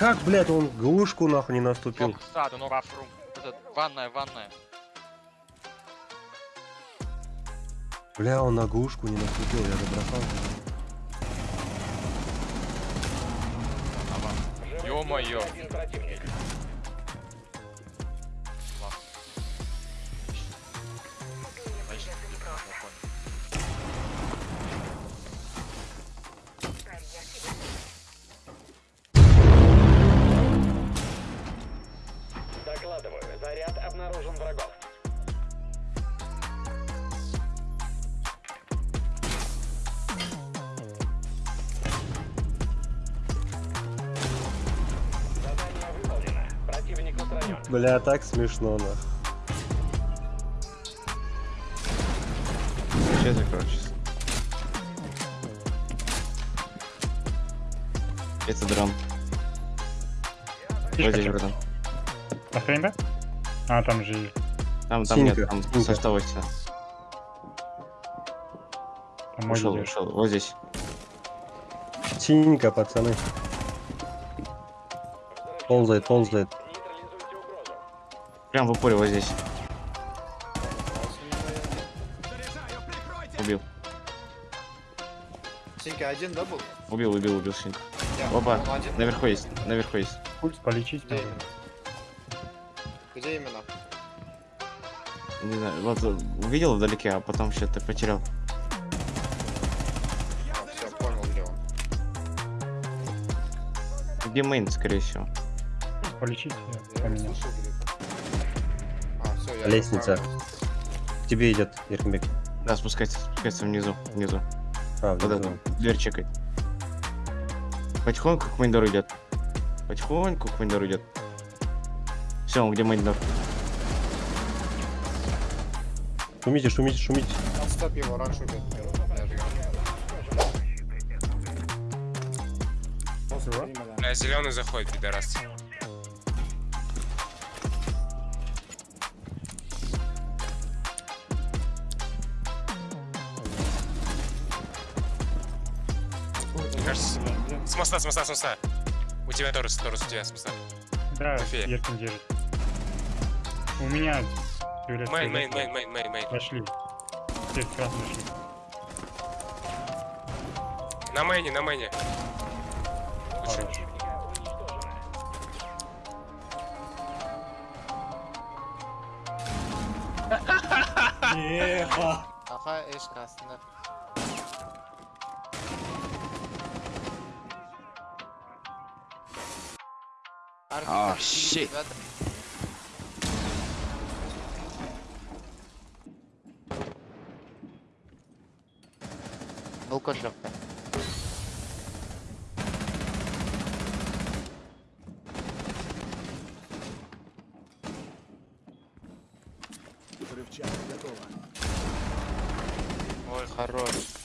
как, блядь, он глушку нахуй не наступил? Саду, ну рафрум. Это ванная, ванная. Бля, он на глушку не наступил, я забросал. Ё-моё. Бля, так смешно, нахуй. Сейчас закрочится. Это дрон. Фишка здесь, братан. Охрень, да? А, там же Там, там нет, Синька, там синька. со 180. там мой Ушел, ушел. Вот здесь. Синенько, пацаны. Ползает, ползает. Прям в упоре вот здесь. Убил. Синька один, да, был? Убил, убил, убил Синьку. Я. Опа, Он один. наверху есть, наверху есть. Пульс полечить Где именно? Где именно? Не знаю, вот э, увидел вдалеке, а потом что-то потерял. А, все, понял, где он. Где мейн, скорее всего. Полечить я Я поменял. слышу Лестница. К тебе идет, Еркинбек. Да, спускается, спускается внизу, внизу. А, Вот внизу. это, дверь чекает. Потихоньку к мейндору идет. Потихоньку к мейндору идет. Все, он где мейндор? Шумите, шумите, шумите. Отстап его, раньше. Бля, зеленый заходит, пидорас. Моста, с моста, с моста. У тебя Торус, Торус, у тебя с моста. Да, София. Еркин держит. У меня... Мейн, мейн, мейн, мейн, мейн, мейн. Пошли. Все, красный шли. На мейне, на мейне. Хорош. Аха, эш кастында. Oh, shit. Был жақта. Ой, хорош.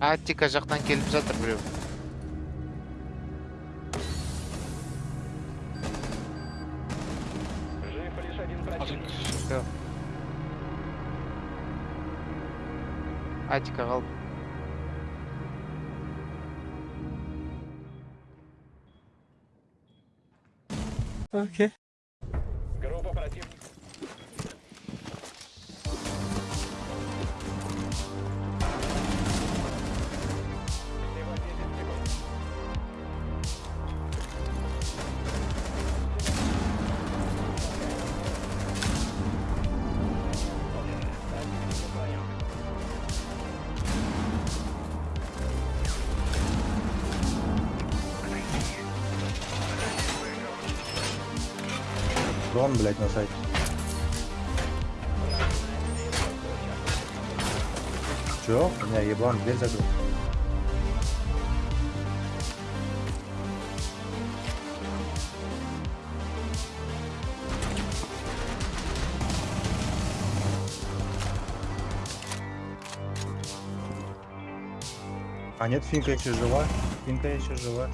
Аттика жақтан келіп жатыр біреу. Жив. Аттика қалды. Группа Дрон, блядь, на сайте. Чё? У меня еблан, дверь закрыл. А нет, финка еще жива. Финка еще жива.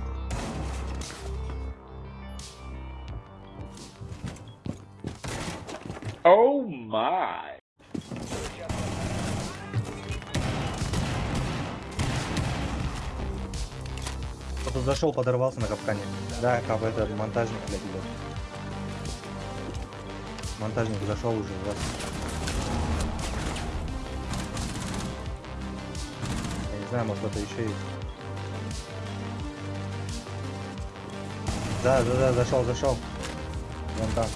Кто-то зашел, подорвался на капкане. Да, как этот монтажник, блядь, идет. Монтажник зашел уже, вот. Я не знаю, может кто-то еще есть. Да, да, да, зашел, зашел. Вон там.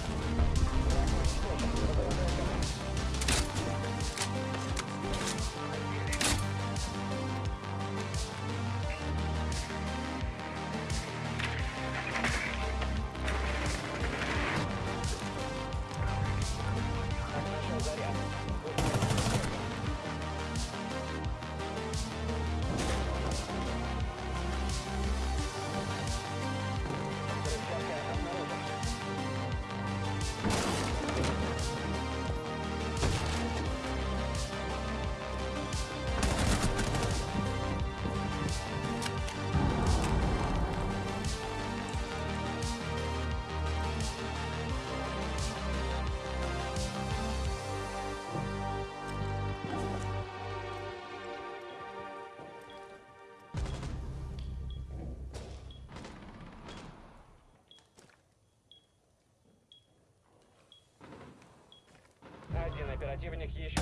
Один оперативник еще.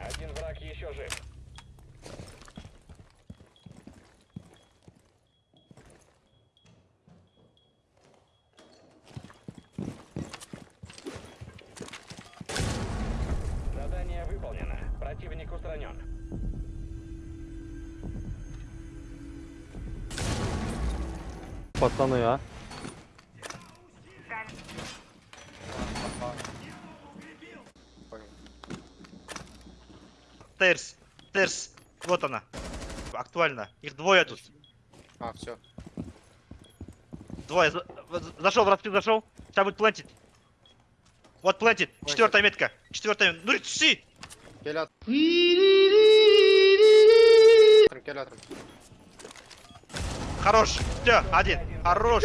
Один враг еще жив. Задание выполнено. Противник устранен. Пацаны, а? Терс, Терс, вот она. Актуально. Их двое тут. А, все. Двое. Зашел, в распил зашел. Сейчас будет плантить. Вот плантит. Четвертая метка. Четвертая. Ну си! At. Хорош. Все, один. Хорош.